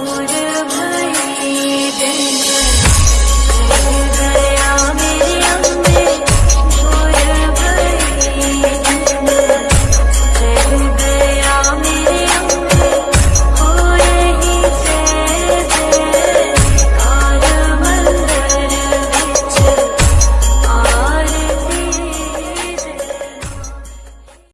would